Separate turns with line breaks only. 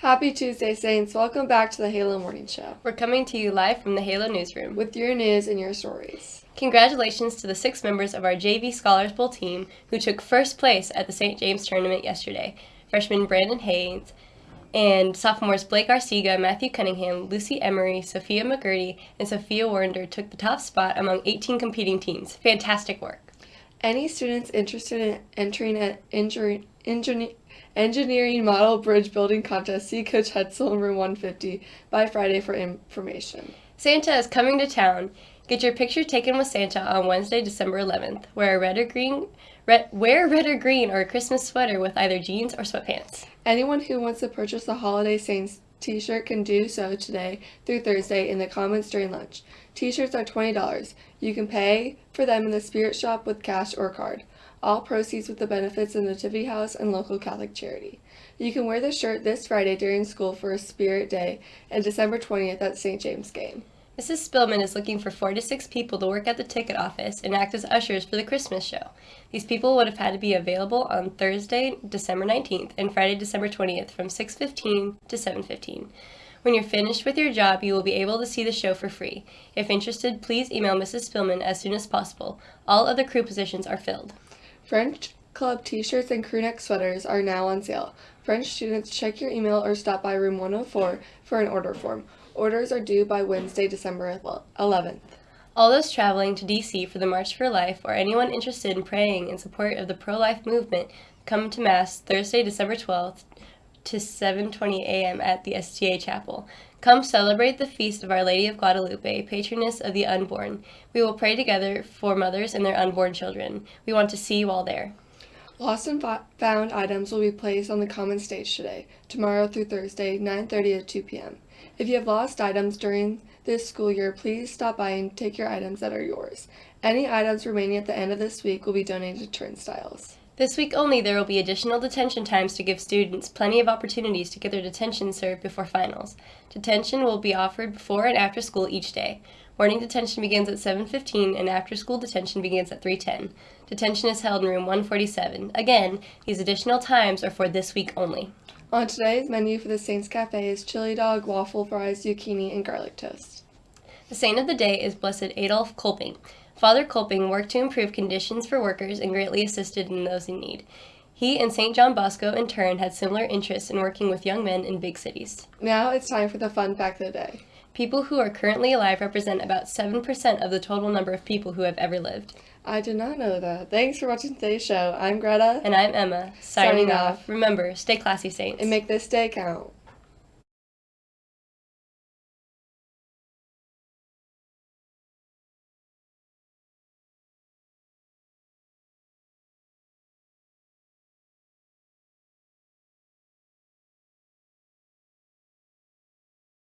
Happy Tuesday, Saints. Welcome back to the Halo Morning Show
We're coming to you live from the Halo Newsroom.
with your news and your stories.
Congratulations to the six members of our JV Scholars Bowl team who took first place at the St. James tournament yesterday. Freshman Brandon Haynes and sophomores Blake Arcega, Matthew Cunningham, Lucy Emery, Sophia McGurdy, and Sophia Warrender took the top spot among 18 competing teams. Fantastic work.
Any students interested in entering an injury, engineer, engineering model bridge building contest, see Coach Hetzel in room 150 by Friday for information.
Santa is coming to town. Get your picture taken with Santa on Wednesday, December 11th. Wear a red or green, red, wear red or green or a Christmas sweater with either jeans or sweatpants.
Anyone who wants to purchase a Holiday Saints t-shirt can do so today through Thursday in the comments during lunch. T-shirts are $20. You can pay for them in the Spirit Shop with cash or card. All proceeds with the benefits of Nativity House and local Catholic charity. You can wear the shirt this Friday during school for a Spirit Day and December 20th at St. James game.
Mrs. Spillman is looking for four to six people to work at the ticket office and act as ushers for the Christmas show. These people would have had to be available on Thursday, December 19th and Friday, December 20th from 6:15 to 7:15. When you're finished with your job, you will be able to see the show for free. If interested, please email Mrs. Spillman as soon as possible. All other crew positions are filled.
French Club t-shirts and crewneck sweaters are now on sale. French students, check your email or stop by room 104 for an order form. Orders are due by Wednesday, December 11th.
All those traveling to DC for the March for Life or anyone interested in praying in support of the pro-life movement, come to Mass Thursday, December 12th to 7:20 a.m. at the STA Chapel. Come celebrate the feast of Our Lady of Guadalupe, patroness of the unborn. We will pray together for mothers and their unborn children. We want to see you all there.
Lost and found items will be placed on the common stage today, tomorrow through Thursday, 9:30 to 2 p.m. If you have lost items during this school year, please stop by and take your items that are yours. Any items remaining at the end of this week will be donated to Turnstyles.
This week only, there will be additional detention times to give students plenty of opportunities to get their detention served before finals. Detention will be offered before and after school each day. Morning detention begins at 7:15 and after school detention begins at 3:10. Detention is held in room 147. Again, these additional times are for this week only.
On today's menu for the Saints Cafe is chili dog, waffle fries, zucchini, and garlic toast.
The saint of the day is Blessed Adolf Kolping. Father Kolping worked to improve conditions for workers and greatly assisted in those in need. He and St. John Bosco, in turn, had similar interests in working with young men in big cities.
Now it's time for the fun fact of the day.
People who are currently alive represent about 7% of the total number of people who have ever lived.
I did not know that. Thanks for watching today's show. I'm Greta,
And I'm Emma, signing,
Signing
off.
off.
Remember, stay classy, Saints.
and make this day count.